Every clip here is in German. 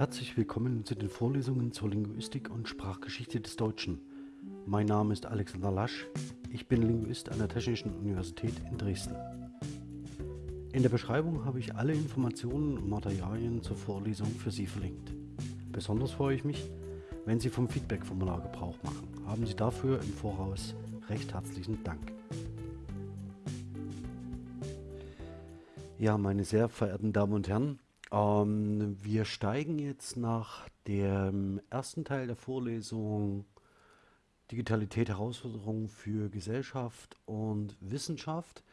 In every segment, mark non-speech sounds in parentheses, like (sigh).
Herzlich willkommen zu den Vorlesungen zur Linguistik und Sprachgeschichte des Deutschen. Mein Name ist Alexander Lasch, ich bin Linguist an der Technischen Universität in Dresden. In der Beschreibung habe ich alle Informationen und Materialien zur Vorlesung für Sie verlinkt. Besonders freue ich mich, wenn Sie vom Feedback-Formular Gebrauch machen. Haben Sie dafür im Voraus recht herzlichen Dank. Ja, meine sehr verehrten Damen und Herren, ähm, wir steigen jetzt nach dem ersten Teil der Vorlesung Digitalität Herausforderungen für Gesellschaft und Wissenschaft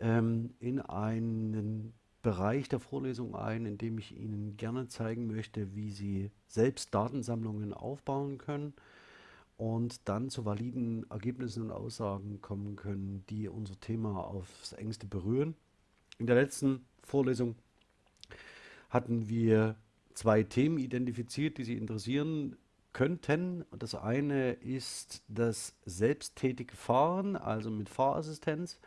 ähm, in einen Bereich der Vorlesung ein, in dem ich Ihnen gerne zeigen möchte, wie Sie selbst Datensammlungen aufbauen können und dann zu validen Ergebnissen und Aussagen kommen können, die unser Thema aufs engste berühren. In der letzten Vorlesung hatten wir zwei Themen identifiziert, die Sie interessieren könnten. Das eine ist das selbsttätige Fahren, also mit Fahrassistenz.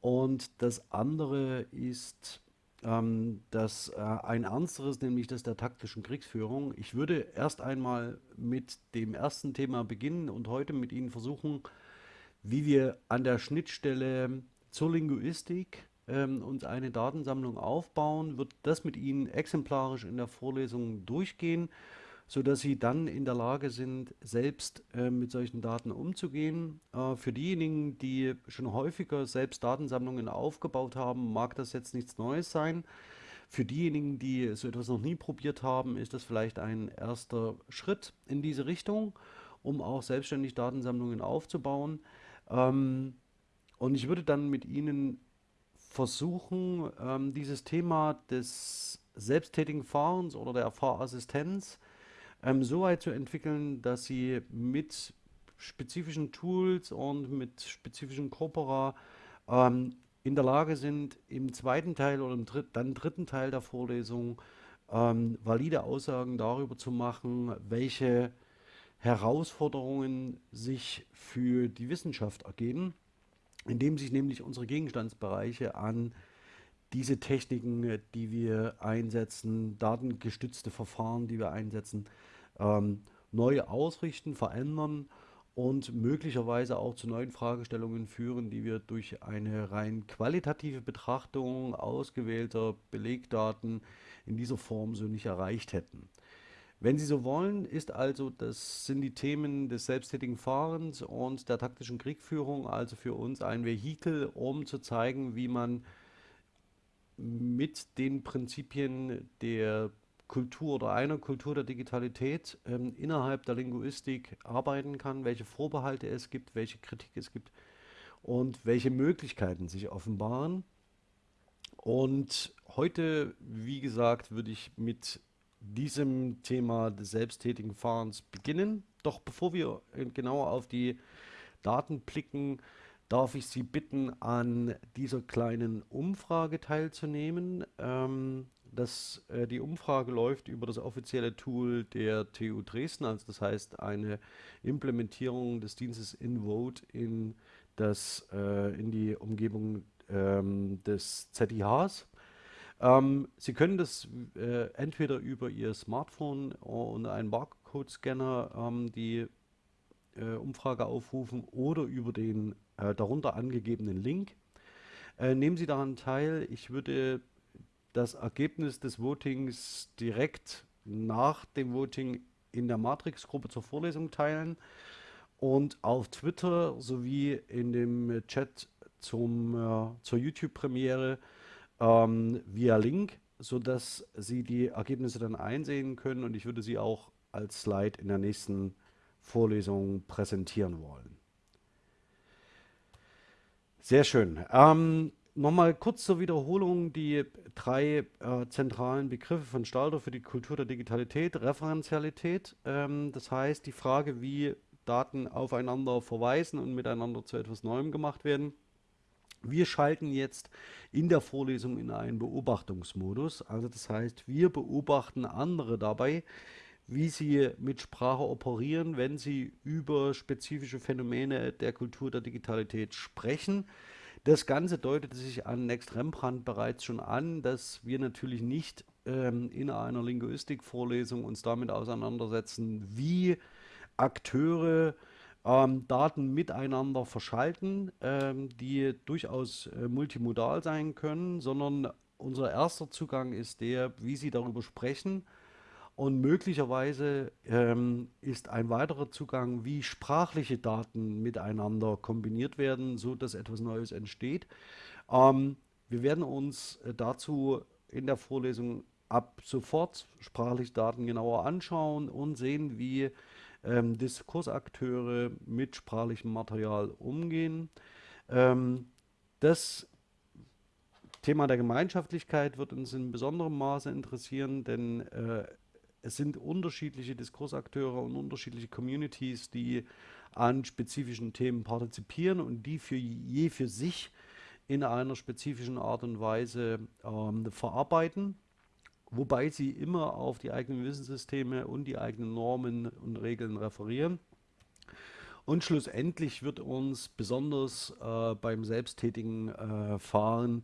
Und das andere ist ähm, das äh, ein ernsteres, nämlich das der taktischen Kriegsführung. Ich würde erst einmal mit dem ersten Thema beginnen und heute mit Ihnen versuchen, wie wir an der Schnittstelle zur Linguistik ähm, uns eine Datensammlung aufbauen, wird das mit Ihnen exemplarisch in der Vorlesung durchgehen, sodass Sie dann in der Lage sind, selbst äh, mit solchen Daten umzugehen. Äh, für diejenigen, die schon häufiger selbst Datensammlungen aufgebaut haben, mag das jetzt nichts Neues sein. Für diejenigen, die so etwas noch nie probiert haben, ist das vielleicht ein erster Schritt in diese Richtung, um auch selbstständig Datensammlungen aufzubauen. Ähm, und ich würde dann mit Ihnen versuchen, ähm, dieses Thema des selbsttätigen Fahrens oder der Fahrassistenz ähm, so weit zu entwickeln, dass sie mit spezifischen Tools und mit spezifischen Corpora ähm, in der Lage sind, im zweiten Teil oder im dritt, dann dritten Teil der Vorlesung ähm, valide Aussagen darüber zu machen, welche Herausforderungen sich für die Wissenschaft ergeben indem sich nämlich unsere Gegenstandsbereiche an diese Techniken, die wir einsetzen, datengestützte Verfahren, die wir einsetzen, ähm, neu ausrichten, verändern und möglicherweise auch zu neuen Fragestellungen führen, die wir durch eine rein qualitative Betrachtung ausgewählter Belegdaten in dieser Form so nicht erreicht hätten. Wenn Sie so wollen, ist also, das sind die Themen des selbsttätigen Fahrens und der taktischen Kriegführung also für uns ein Vehikel, um zu zeigen, wie man mit den Prinzipien der Kultur oder einer Kultur der Digitalität ähm, innerhalb der Linguistik arbeiten kann, welche Vorbehalte es gibt, welche Kritik es gibt und welche Möglichkeiten sich offenbaren. Und heute, wie gesagt, würde ich mit diesem Thema des selbsttätigen Fahrens beginnen. Doch bevor wir genauer auf die Daten blicken, darf ich Sie bitten, an dieser kleinen Umfrage teilzunehmen. Ähm, das, äh, die Umfrage läuft über das offizielle Tool der TU Dresden, also das heißt eine Implementierung des Dienstes InVote in, das, äh, in die Umgebung ähm, des ZIHs. Ähm, Sie können das äh, entweder über Ihr Smartphone und einen Barcode-Scanner ähm, die äh, Umfrage aufrufen oder über den äh, darunter angegebenen Link. Äh, nehmen Sie daran teil. Ich würde das Ergebnis des Votings direkt nach dem Voting in der Matrix-Gruppe zur Vorlesung teilen und auf Twitter sowie in dem Chat zum, äh, zur YouTube-Premiere ähm, via Link, sodass Sie die Ergebnisse dann einsehen können und ich würde sie auch als Slide in der nächsten Vorlesung präsentieren wollen. Sehr schön. Ähm, Nochmal kurz zur Wiederholung die drei äh, zentralen Begriffe von Stalter für die Kultur der Digitalität. Referenzialität, ähm, das heißt die Frage, wie Daten aufeinander verweisen und miteinander zu etwas Neuem gemacht werden. Wir schalten jetzt in der Vorlesung in einen Beobachtungsmodus. Also das heißt, wir beobachten andere dabei, wie sie mit Sprache operieren, wenn sie über spezifische Phänomene der Kultur der Digitalität sprechen. Das Ganze deutete sich an Next Rembrandt bereits schon an, dass wir natürlich nicht ähm, in einer Linguistikvorlesung uns damit auseinandersetzen, wie Akteure ähm, Daten miteinander verschalten, ähm, die durchaus äh, multimodal sein können, sondern unser erster Zugang ist der, wie sie darüber sprechen. Und möglicherweise ähm, ist ein weiterer Zugang, wie sprachliche Daten miteinander kombiniert werden, so dass etwas Neues entsteht. Ähm, wir werden uns äh, dazu in der Vorlesung ab sofort sprachliche Daten genauer anschauen und sehen, wie ähm, Diskursakteure mit sprachlichem Material umgehen. Ähm, das Thema der Gemeinschaftlichkeit wird uns in besonderem Maße interessieren, denn äh, es sind unterschiedliche Diskursakteure und unterschiedliche Communities, die an spezifischen Themen partizipieren und die für je für sich in einer spezifischen Art und Weise ähm, verarbeiten wobei sie immer auf die eigenen Wissenssysteme und die eigenen Normen und Regeln referieren. Und schlussendlich wird uns besonders äh, beim selbsttätigen äh, Fahren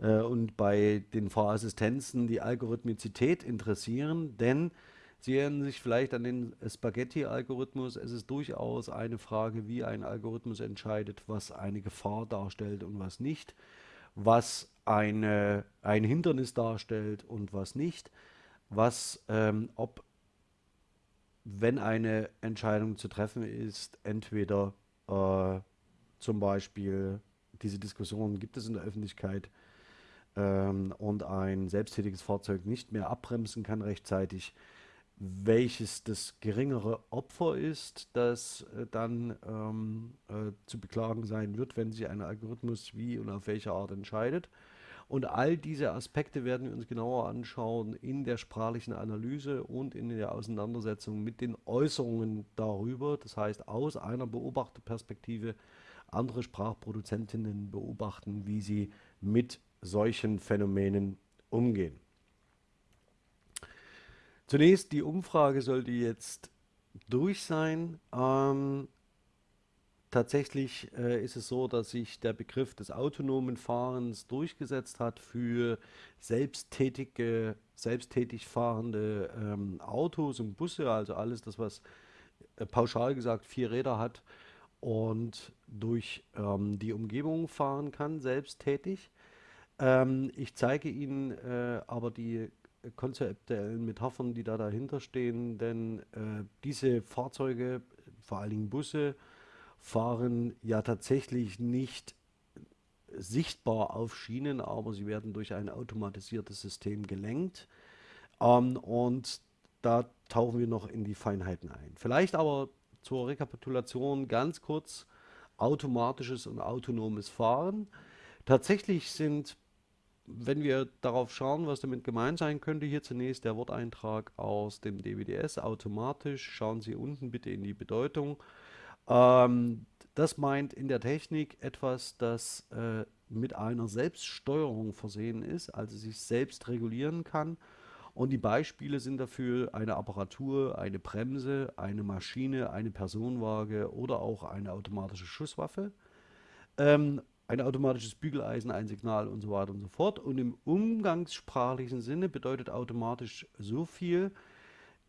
äh, und bei den Fahrassistenzen die Algorithmizität interessieren, denn Sie erinnern sich vielleicht an den Spaghetti-Algorithmus. Es ist durchaus eine Frage, wie ein Algorithmus entscheidet, was eine Gefahr darstellt und was nicht was eine, ein Hindernis darstellt und was nicht, was, ähm, ob, wenn eine Entscheidung zu treffen ist, entweder äh, zum Beispiel diese Diskussion gibt es in der Öffentlichkeit ähm, und ein selbsttätiges Fahrzeug nicht mehr abbremsen kann rechtzeitig, welches das geringere Opfer ist, das äh, dann ähm, äh, zu beklagen sein wird, wenn sich ein Algorithmus wie und auf welche Art entscheidet. Und all diese Aspekte werden wir uns genauer anschauen in der sprachlichen Analyse und in der Auseinandersetzung mit den Äußerungen darüber. Das heißt, aus einer Beobachterperspektive andere Sprachproduzentinnen beobachten, wie sie mit solchen Phänomenen umgehen. Zunächst, die Umfrage sollte jetzt durch sein. Ähm, tatsächlich äh, ist es so, dass sich der Begriff des autonomen Fahrens durchgesetzt hat für selbsttätige, selbsttätig fahrende ähm, Autos und Busse, also alles das, was äh, pauschal gesagt vier Räder hat und durch ähm, die Umgebung fahren kann, selbsttätig. Ähm, ich zeige Ihnen äh, aber die konzeptuellen Metaphern, die da dahinter stehen, denn äh, diese Fahrzeuge, vor allen Dingen Busse, fahren ja tatsächlich nicht sichtbar auf Schienen, aber sie werden durch ein automatisiertes System gelenkt. Ähm, und da tauchen wir noch in die Feinheiten ein. Vielleicht aber zur Rekapitulation ganz kurz automatisches und autonomes Fahren. Tatsächlich sind wenn wir darauf schauen, was damit gemeint sein könnte, hier zunächst der Worteintrag aus dem DWDS automatisch. Schauen Sie unten bitte in die Bedeutung. Ähm, das meint in der Technik etwas, das äh, mit einer Selbststeuerung versehen ist, also sich selbst regulieren kann. Und die Beispiele sind dafür eine Apparatur, eine Bremse, eine Maschine, eine Personenwaage oder auch eine automatische Schusswaffe. Ähm, ein automatisches Bügeleisen, ein Signal und so weiter und so fort. Und im umgangssprachlichen Sinne bedeutet automatisch so viel,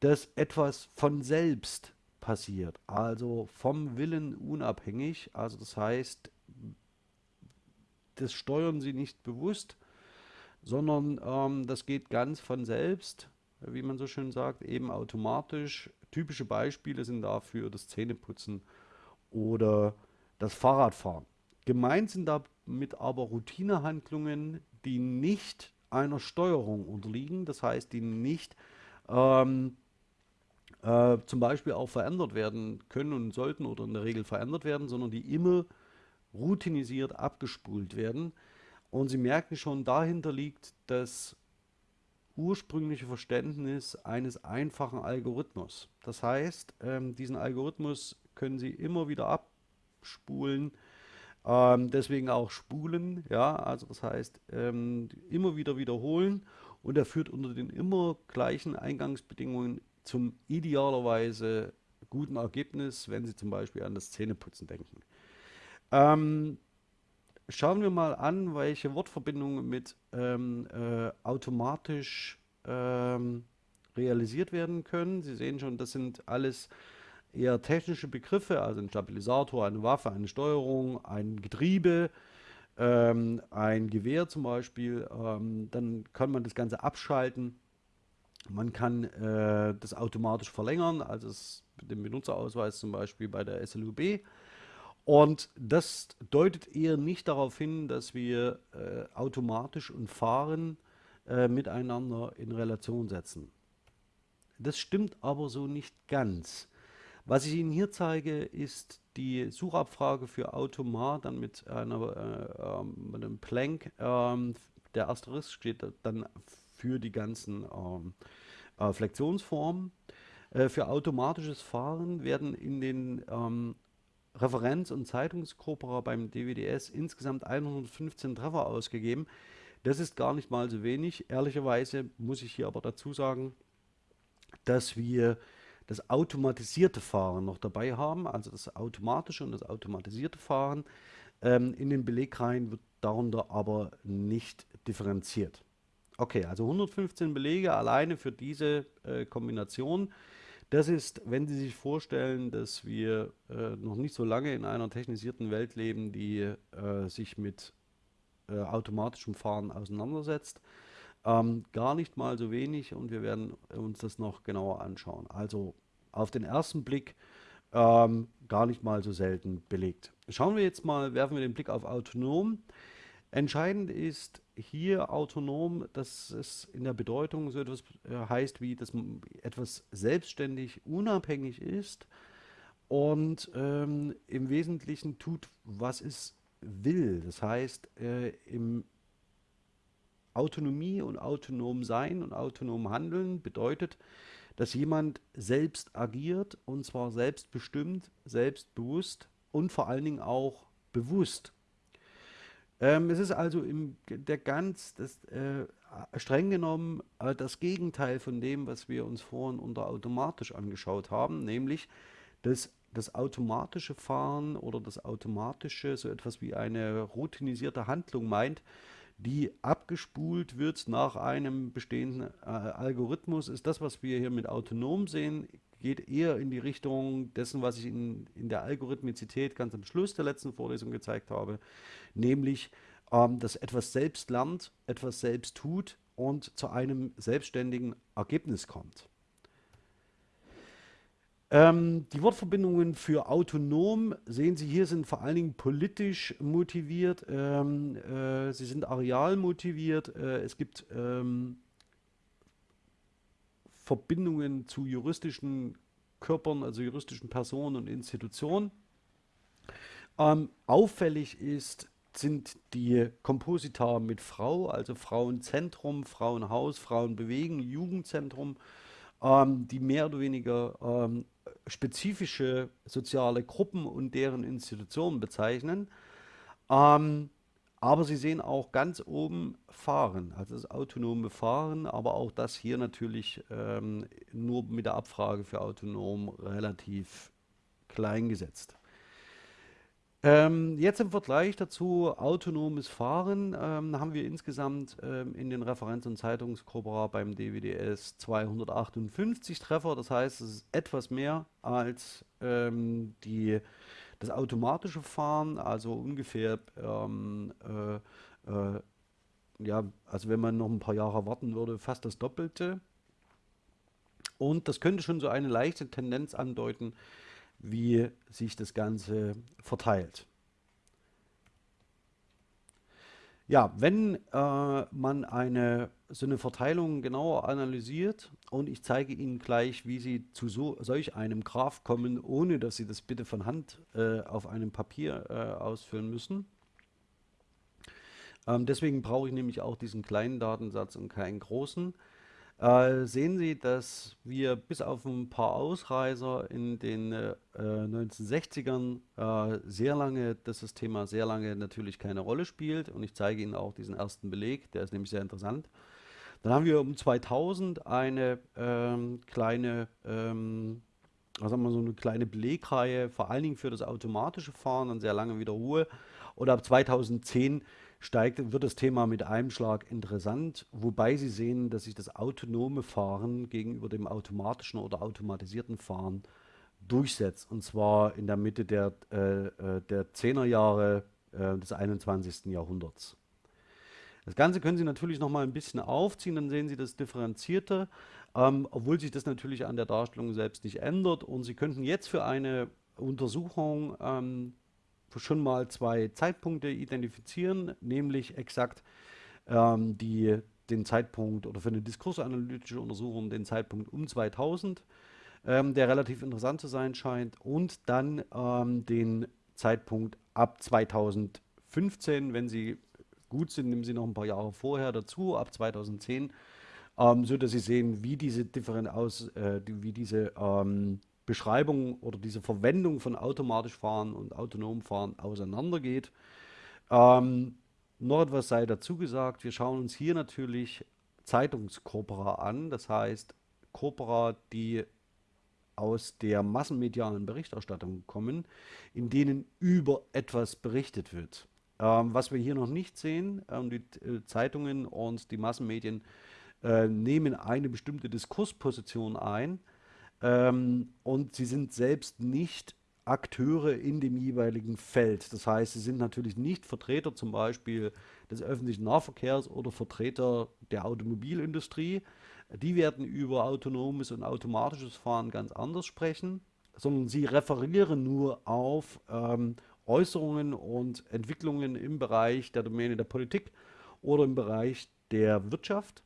dass etwas von selbst passiert, also vom Willen unabhängig. Also das heißt, das steuern Sie nicht bewusst, sondern ähm, das geht ganz von selbst, wie man so schön sagt, eben automatisch. Typische Beispiele sind dafür das Zähneputzen oder das Fahrradfahren. Gemeint sind damit aber Routinehandlungen, die nicht einer Steuerung unterliegen, das heißt, die nicht ähm, äh, zum Beispiel auch verändert werden können und sollten oder in der Regel verändert werden, sondern die immer routinisiert abgespult werden. Und Sie merken schon, dahinter liegt das ursprüngliche Verständnis eines einfachen Algorithmus. Das heißt, ähm, diesen Algorithmus können Sie immer wieder abspulen, ähm, deswegen auch spulen, ja, also das heißt ähm, immer wieder wiederholen und er führt unter den immer gleichen Eingangsbedingungen zum idealerweise guten Ergebnis, wenn Sie zum Beispiel an das Zähneputzen denken. Ähm, schauen wir mal an, welche Wortverbindungen mit ähm, äh, automatisch ähm, realisiert werden können. Sie sehen schon, das sind alles eher technische Begriffe, also ein Stabilisator, eine Waffe, eine Steuerung, ein Getriebe, ähm, ein Gewehr zum Beispiel. Ähm, dann kann man das Ganze abschalten. Man kann äh, das automatisch verlängern, also den Benutzerausweis zum Beispiel bei der SLUB. Und das deutet eher nicht darauf hin, dass wir äh, automatisch und fahren äh, miteinander in Relation setzen. Das stimmt aber so nicht ganz. Was ich Ihnen hier zeige, ist die Suchabfrage für Automat, dann mit, einer, äh, ähm, mit einem Plank. Ähm, der Asterisk steht dann für die ganzen ähm, äh, Flexionsformen. Äh, für automatisches Fahren werden in den ähm, Referenz- und Zeitungskorpora beim DWDS insgesamt 115 Treffer ausgegeben. Das ist gar nicht mal so wenig. Ehrlicherweise muss ich hier aber dazu sagen, dass wir das automatisierte Fahren noch dabei haben, also das automatische und das automatisierte Fahren. Ähm, in den Belegreihen wird darunter aber nicht differenziert. Okay, also 115 Belege alleine für diese äh, Kombination. Das ist, wenn Sie sich vorstellen, dass wir äh, noch nicht so lange in einer technisierten Welt leben, die äh, sich mit äh, automatischem Fahren auseinandersetzt, ähm, gar nicht mal so wenig und wir werden uns das noch genauer anschauen. Also auf den ersten Blick ähm, gar nicht mal so selten belegt. Schauen wir jetzt mal, werfen wir den Blick auf autonom. Entscheidend ist hier autonom, dass es in der Bedeutung so etwas äh, heißt, wie dass etwas selbstständig unabhängig ist und ähm, im Wesentlichen tut, was es will. Das heißt, äh, im Autonomie und autonom sein und autonom handeln bedeutet, dass jemand selbst agiert und zwar selbstbestimmt, selbstbewusst und vor allen Dingen auch bewusst. Ähm, es ist also im, der ganz, das, äh, streng genommen äh, das Gegenteil von dem, was wir uns vorhin unter automatisch angeschaut haben, nämlich das, das automatische Fahren oder das automatische, so etwas wie eine routinisierte Handlung meint, die abgespult wird nach einem bestehenden äh, Algorithmus, ist das, was wir hier mit autonom sehen, geht eher in die Richtung dessen, was ich in, in der Algorithmizität ganz am Schluss der letzten Vorlesung gezeigt habe, nämlich, ähm, dass etwas selbst lernt, etwas selbst tut und zu einem selbstständigen Ergebnis kommt. Ähm, die Wortverbindungen für autonom, sehen Sie hier, sind vor allen Dingen politisch motiviert, ähm, äh, sie sind areal motiviert, äh, es gibt ähm, Verbindungen zu juristischen Körpern, also juristischen Personen und Institutionen. Ähm, auffällig ist, sind die Komposita mit Frau, also Frauenzentrum, Frauenhaus, Frauenbewegen, Jugendzentrum, ähm, die mehr oder weniger ähm, spezifische soziale Gruppen und deren Institutionen bezeichnen. Ähm, aber Sie sehen auch ganz oben Fahren, also das autonome Fahren, aber auch das hier natürlich ähm, nur mit der Abfrage für autonom relativ klein gesetzt. Ähm, jetzt im Vergleich dazu autonomes Fahren ähm, haben wir insgesamt ähm, in den Referenz- und Zeitungskorpora beim DWDS 258 Treffer. Das heißt, es ist etwas mehr als ähm, die, das automatische Fahren, also ungefähr, ähm, äh, äh, ja, also wenn man noch ein paar Jahre warten würde, fast das Doppelte. Und das könnte schon so eine leichte Tendenz andeuten, wie sich das Ganze verteilt. Ja, wenn äh, man eine, so eine Verteilung genauer analysiert und ich zeige Ihnen gleich, wie Sie zu so, solch einem Graph kommen, ohne dass Sie das bitte von Hand äh, auf einem Papier äh, ausfüllen müssen. Ähm, deswegen brauche ich nämlich auch diesen kleinen Datensatz und keinen großen äh, sehen Sie, dass wir bis auf ein paar Ausreißer in den äh, 1960ern äh, sehr lange, dass das Thema sehr lange natürlich keine Rolle spielt. Und ich zeige Ihnen auch diesen ersten Beleg, der ist nämlich sehr interessant. Dann haben wir um 2000 eine ähm, kleine, ähm, was haben wir, so eine kleine Belegreihe, vor allen Dingen für das automatische Fahren, dann sehr lange wieder Ruhe. Und ab 2010 steigt, wird das Thema mit einem Schlag interessant, wobei Sie sehen, dass sich das autonome Fahren gegenüber dem automatischen oder automatisierten Fahren durchsetzt. Und zwar in der Mitte der, äh, äh der 10er Jahre äh, des 21. Jahrhunderts. Das Ganze können Sie natürlich noch mal ein bisschen aufziehen, dann sehen Sie das differenzierter, ähm, obwohl sich das natürlich an der Darstellung selbst nicht ändert. Und Sie könnten jetzt für eine Untersuchung ähm, schon mal zwei Zeitpunkte identifizieren, nämlich exakt ähm, die, den Zeitpunkt oder für eine diskursanalytische Untersuchung den Zeitpunkt um 2000, ähm, der relativ interessant zu sein scheint, und dann ähm, den Zeitpunkt ab 2015, wenn Sie gut sind, nehmen Sie noch ein paar Jahre vorher dazu, ab 2010, ähm, so dass Sie sehen, wie diese Differen aus, äh, wie diese ähm, Beschreibung oder diese Verwendung von automatisch fahren und autonom fahren auseinandergeht. Ähm, noch etwas sei dazu gesagt, wir schauen uns hier natürlich Zeitungskorpora an, das heißt Corpora, die aus der massenmedialen Berichterstattung kommen, in denen über etwas berichtet wird. Ähm, was wir hier noch nicht sehen, ähm, die äh, Zeitungen und die Massenmedien äh, nehmen eine bestimmte Diskursposition ein, ähm, und sie sind selbst nicht Akteure in dem jeweiligen Feld. Das heißt, sie sind natürlich nicht Vertreter zum Beispiel des öffentlichen Nahverkehrs oder Vertreter der Automobilindustrie. Die werden über autonomes und automatisches Fahren ganz anders sprechen, sondern sie referieren nur auf ähm, Äußerungen und Entwicklungen im Bereich der Domäne der Politik oder im Bereich der Wirtschaft.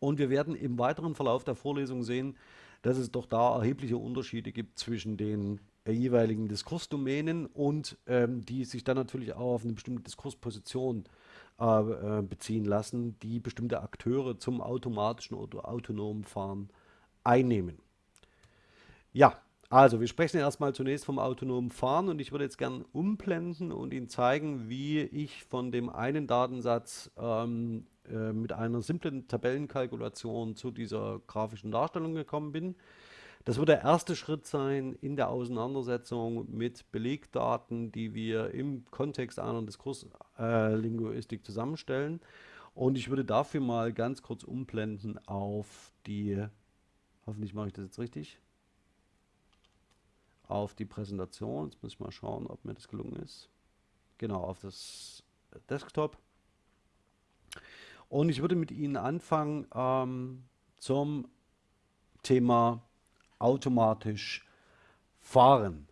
Und wir werden im weiteren Verlauf der Vorlesung sehen, dass es doch da erhebliche Unterschiede gibt zwischen den äh, jeweiligen Diskursdomänen und ähm, die sich dann natürlich auch auf eine bestimmte Diskursposition äh, äh, beziehen lassen, die bestimmte Akteure zum automatischen oder autonomen Fahren einnehmen. Ja, also wir sprechen erstmal zunächst vom autonomen Fahren und ich würde jetzt gerne umblenden und Ihnen zeigen, wie ich von dem einen Datensatz ähm, äh, mit einer simplen Tabellenkalkulation zu dieser grafischen Darstellung gekommen bin. Das wird der erste Schritt sein in der Auseinandersetzung mit Belegdaten, die wir im Kontext einer Diskurslinguistik äh, zusammenstellen. Und ich würde dafür mal ganz kurz umblenden auf die, hoffentlich mache ich das jetzt richtig, auf die Präsentation. Jetzt muss ich mal schauen, ob mir das gelungen ist. Genau, auf das Desktop. Und ich würde mit Ihnen anfangen ähm, zum Thema automatisch fahren.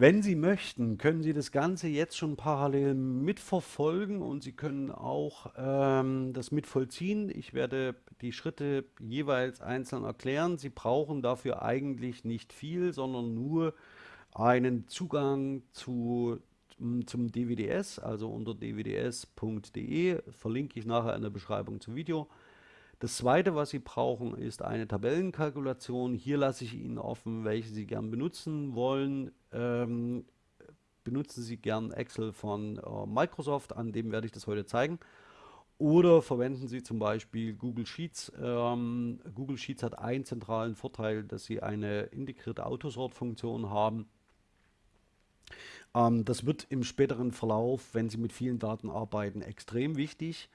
Wenn Sie möchten, können Sie das Ganze jetzt schon parallel mitverfolgen und Sie können auch ähm, das mitvollziehen. Ich werde die Schritte jeweils einzeln erklären. Sie brauchen dafür eigentlich nicht viel, sondern nur einen Zugang zu zum DWDS, also unter dwds.de, verlinke ich nachher in der Beschreibung zum Video. Das zweite, was Sie brauchen, ist eine Tabellenkalkulation. Hier lasse ich Ihnen offen, welche Sie gern benutzen wollen. Ähm, benutzen Sie gern Excel von äh, Microsoft, an dem werde ich das heute zeigen. Oder verwenden Sie zum Beispiel Google Sheets. Ähm, Google Sheets hat einen zentralen Vorteil, dass Sie eine integrierte Autosort-Funktion haben. Ähm, das wird im späteren Verlauf, wenn Sie mit vielen Daten arbeiten, extrem wichtig.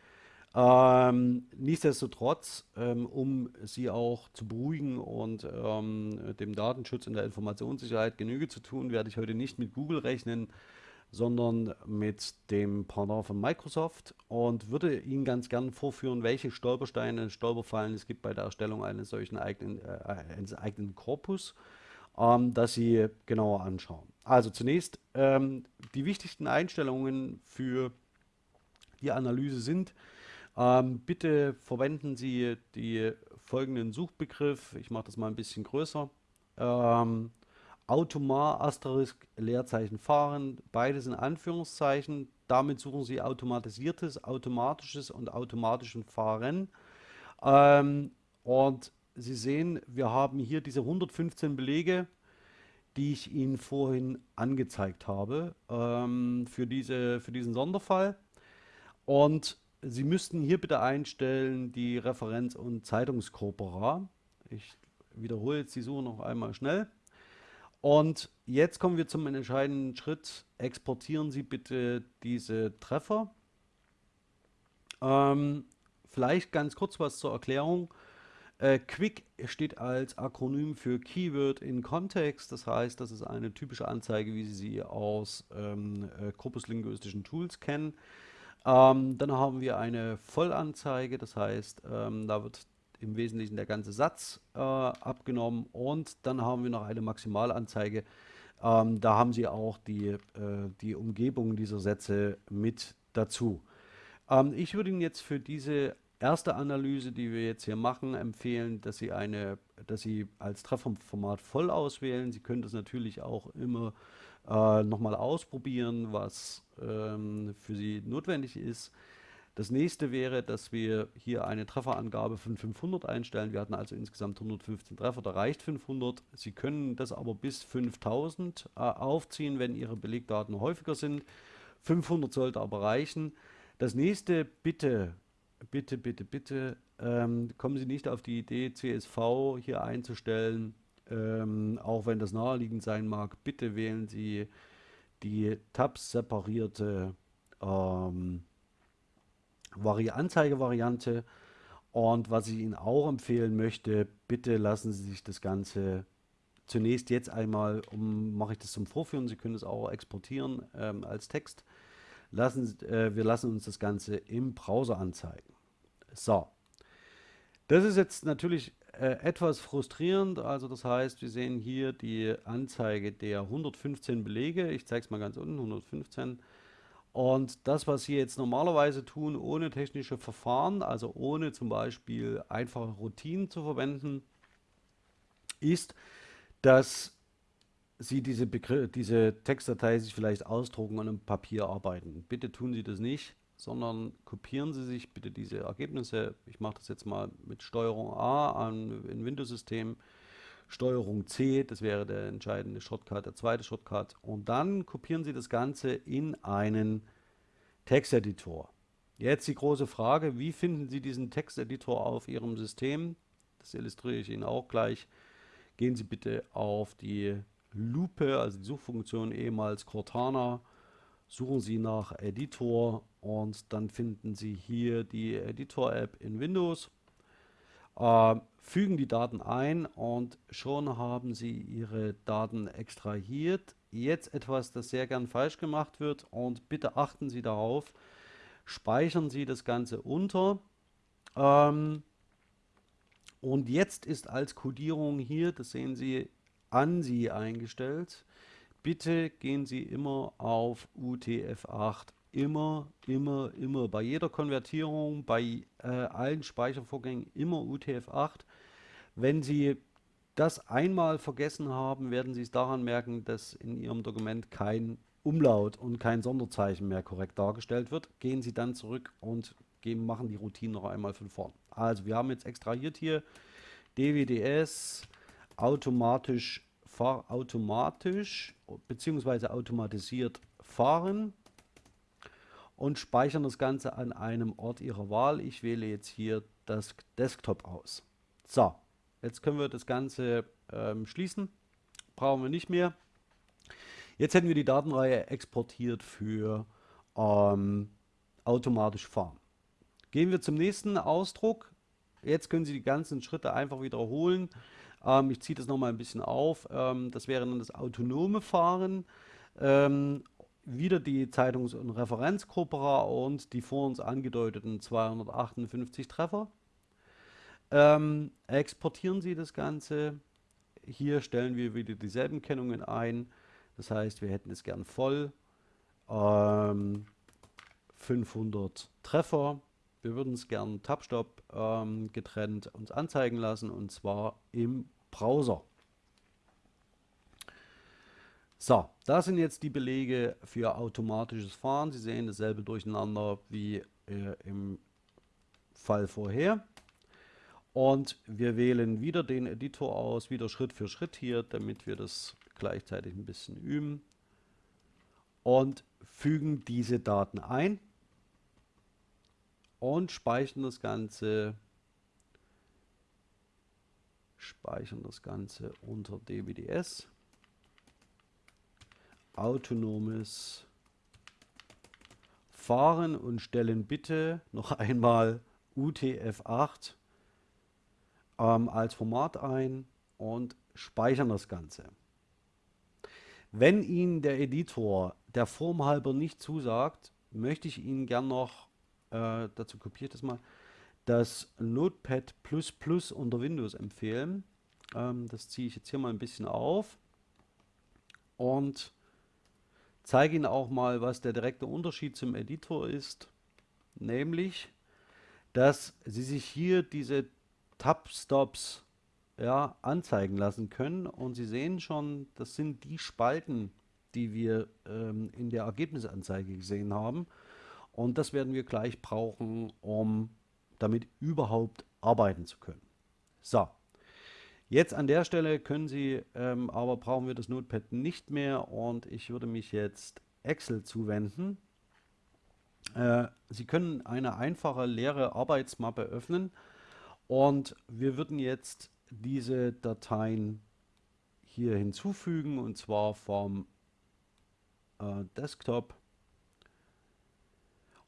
Ähm, nichtsdestotrotz, ähm, um Sie auch zu beruhigen und ähm, dem Datenschutz und der Informationssicherheit Genüge zu tun, werde ich heute nicht mit Google rechnen, sondern mit dem Partner von Microsoft und würde Ihnen ganz gern vorführen, welche Stolpersteine, Stolperfallen es gibt bei der Erstellung eines solchen eigenen, äh, eines eigenen Korpus, ähm, dass Sie genauer anschauen. Also zunächst ähm, die wichtigsten Einstellungen für die Analyse sind, ähm, bitte verwenden Sie die folgenden Suchbegriff, ich mache das mal ein bisschen größer, ähm, Automar, Asterisk, Leerzeichen fahren, beides in Anführungszeichen, damit suchen Sie automatisiertes, automatisches und automatischen Fahren. Ähm, und Sie sehen, wir haben hier diese 115 Belege, die ich Ihnen vorhin angezeigt habe ähm, für, diese, für diesen Sonderfall. Und Sie müssten hier bitte einstellen die Referenz- und Zeitungskorpora. Ich wiederhole jetzt die Suche noch einmal schnell. Und jetzt kommen wir zum entscheidenden Schritt. Exportieren Sie bitte diese Treffer. Ähm, vielleicht ganz kurz was zur Erklärung. Äh, Quick steht als Akronym für Keyword in Context. Das heißt, das ist eine typische Anzeige, wie Sie sie aus ähm, äh, korpuslinguistischen Tools kennen. Ähm, dann haben wir eine Vollanzeige, das heißt, ähm, da wird im Wesentlichen der ganze Satz äh, abgenommen und dann haben wir noch eine Maximalanzeige. Ähm, da haben Sie auch die, äh, die Umgebung dieser Sätze mit dazu. Ähm, ich würde Ihnen jetzt für diese erste Analyse, die wir jetzt hier machen, empfehlen, dass Sie eine, dass Sie als Trefferformat voll auswählen. Sie können das natürlich auch immer äh, nochmal ausprobieren, was ähm, für Sie notwendig ist. Das nächste wäre, dass wir hier eine Trefferangabe von 500 einstellen. Wir hatten also insgesamt 115 Treffer, da reicht 500. Sie können das aber bis 5000 äh, aufziehen, wenn Ihre Belegdaten häufiger sind. 500 sollte aber reichen. Das nächste, bitte, bitte, bitte, bitte, ähm, kommen Sie nicht auf die Idee, CSV hier einzustellen ähm, auch wenn das naheliegend sein mag, bitte wählen Sie die Tabs separierte ähm, Vari Anzeigevariante. Und was ich Ihnen auch empfehlen möchte, bitte lassen Sie sich das Ganze zunächst jetzt einmal, um, mache ich das zum Vorführen, Sie können es auch exportieren ähm, als Text. Lassen, äh, wir lassen uns das Ganze im Browser anzeigen. So, das ist jetzt natürlich äh, etwas frustrierend. Also das heißt, wir sehen hier die Anzeige der 115 Belege. Ich zeige es mal ganz unten, 115. Und das, was Sie jetzt normalerweise tun, ohne technische Verfahren, also ohne zum Beispiel einfache Routinen zu verwenden, ist, dass Sie diese, diese Textdatei sich vielleicht ausdrucken und im Papier arbeiten. Bitte tun Sie das nicht sondern kopieren Sie sich bitte diese Ergebnisse. Ich mache das jetzt mal mit Steuerung A an ein Windows-System, Steuerung C, das wäre der entscheidende Shortcut, der zweite Shortcut. Und dann kopieren Sie das Ganze in einen Texteditor. Jetzt die große Frage, wie finden Sie diesen Texteditor auf Ihrem System? Das illustriere ich Ihnen auch gleich. Gehen Sie bitte auf die Lupe, also die Suchfunktion ehemals Cortana, suchen Sie nach Editor und dann finden Sie hier die Editor-App in Windows, äh, fügen die Daten ein und schon haben Sie Ihre Daten extrahiert. Jetzt etwas, das sehr gern falsch gemacht wird und bitte achten Sie darauf, speichern Sie das Ganze unter. Ähm, und jetzt ist als Codierung hier, das sehen Sie, ANSI eingestellt. Bitte gehen Sie immer auf UTF-8 immer, immer, immer bei jeder Konvertierung, bei äh, allen Speichervorgängen immer UTF-8. Wenn Sie das einmal vergessen haben, werden Sie es daran merken, dass in Ihrem Dokument kein Umlaut und kein Sonderzeichen mehr korrekt dargestellt wird. Gehen Sie dann zurück und gehen, machen die Routine noch einmal von vorn. Also wir haben jetzt extrahiert hier DWDS automatisch, fahr, bzw. automatisiert fahren und speichern das Ganze an einem Ort Ihrer Wahl. Ich wähle jetzt hier das Desktop aus. So, jetzt können wir das Ganze ähm, schließen. Brauchen wir nicht mehr. Jetzt hätten wir die Datenreihe exportiert für ähm, automatisch fahren. Gehen wir zum nächsten Ausdruck. Jetzt können Sie die ganzen Schritte einfach wiederholen. Ähm, ich ziehe das nochmal ein bisschen auf. Ähm, das wäre dann das autonome Fahren. Ähm, wieder die Zeitungs- und Referenzgruppe und die vor uns angedeuteten 258 Treffer. Ähm, exportieren Sie das Ganze. Hier stellen wir wieder dieselben Kennungen ein. Das heißt, wir hätten es gern voll. Ähm, 500 Treffer. Wir würden es gern Tabstop ähm, getrennt uns anzeigen lassen und zwar im Browser. So, das sind jetzt die Belege für automatisches Fahren. Sie sehen dasselbe Durcheinander wie äh, im Fall vorher. Und wir wählen wieder den Editor aus, wieder Schritt für Schritt hier, damit wir das gleichzeitig ein bisschen üben. Und fügen diese Daten ein und speichern das Ganze speichern das Ganze unter DWDS autonomes Fahren und stellen bitte noch (laughs) einmal UTF-8 ähm, als Format ein und speichern das Ganze. Wenn Ihnen der Editor der Form halber nicht zusagt, möchte ich Ihnen gern noch, äh, dazu kopiere ich das mal, das Notepad++ unter Windows empfehlen. Ähm, das ziehe ich jetzt hier mal ein bisschen auf und zeige Ihnen auch mal, was der direkte Unterschied zum Editor ist. Nämlich, dass Sie sich hier diese Tab-Stops ja, anzeigen lassen können. Und Sie sehen schon, das sind die Spalten, die wir ähm, in der Ergebnisanzeige gesehen haben. Und das werden wir gleich brauchen, um damit überhaupt arbeiten zu können. So, jetzt an der Stelle können Sie, ähm, aber brauchen wir das Notepad nicht mehr und ich würde mich jetzt Excel zuwenden. Äh, Sie können eine einfache leere Arbeitsmappe öffnen und wir würden jetzt diese Dateien hier hinzufügen und zwar vom äh, Desktop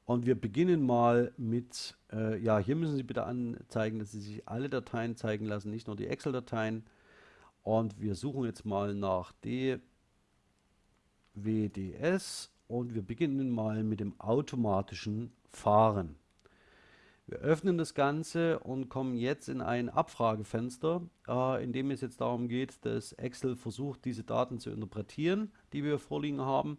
und wir beginnen mal mit, äh, ja, hier müssen Sie bitte anzeigen, dass Sie sich alle Dateien zeigen lassen, nicht nur die Excel-Dateien. Und wir suchen jetzt mal nach DWDS und wir beginnen mal mit dem automatischen Fahren. Wir öffnen das Ganze und kommen jetzt in ein Abfragefenster, äh, in dem es jetzt darum geht, dass Excel versucht, diese Daten zu interpretieren, die wir vorliegen haben.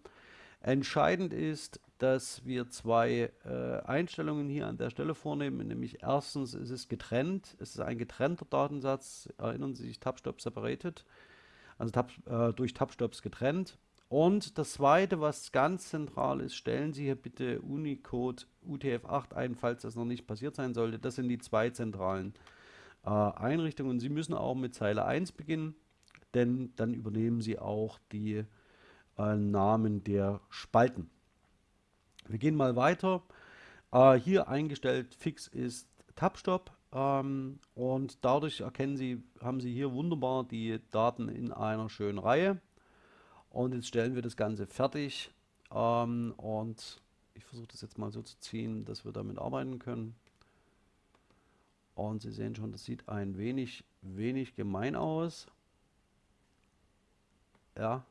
Entscheidend ist, dass wir zwei äh, Einstellungen hier an der Stelle vornehmen, nämlich erstens ist es getrennt, es ist ein getrennter Datensatz, erinnern Sie sich Tabstop separated, also Tab, äh, durch Tabstops getrennt. Und das zweite, was ganz zentral ist, stellen Sie hier bitte Unicode UTF-8 ein, falls das noch nicht passiert sein sollte. Das sind die zwei zentralen äh, Einrichtungen. Sie müssen auch mit Zeile 1 beginnen, denn dann übernehmen Sie auch die äh, Namen der Spalten. Wir gehen mal weiter. Äh, hier eingestellt fix ist Tabstop ähm, und dadurch erkennen Sie, haben Sie hier wunderbar die Daten in einer schönen Reihe. Und jetzt stellen wir das Ganze fertig ähm, und ich versuche das jetzt mal so zu ziehen, dass wir damit arbeiten können. Und Sie sehen schon, das sieht ein wenig, wenig gemein aus. Ja,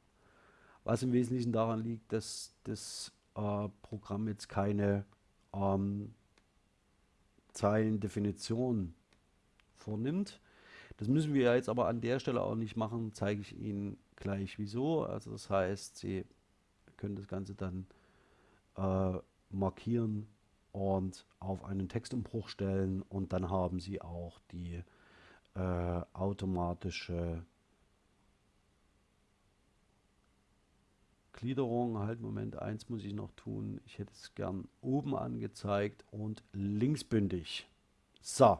was im Wesentlichen daran liegt, dass das äh, Programm jetzt keine ähm, Zeilendefinition vornimmt. Das müssen wir jetzt aber an der Stelle auch nicht machen, zeige ich Ihnen gleich wieso. Also das heißt, Sie können das Ganze dann äh, markieren und auf einen Textumbruch stellen und dann haben Sie auch die äh, automatische Gliederung, halt Moment, eins muss ich noch tun. Ich hätte es gern oben angezeigt und linksbündig. So.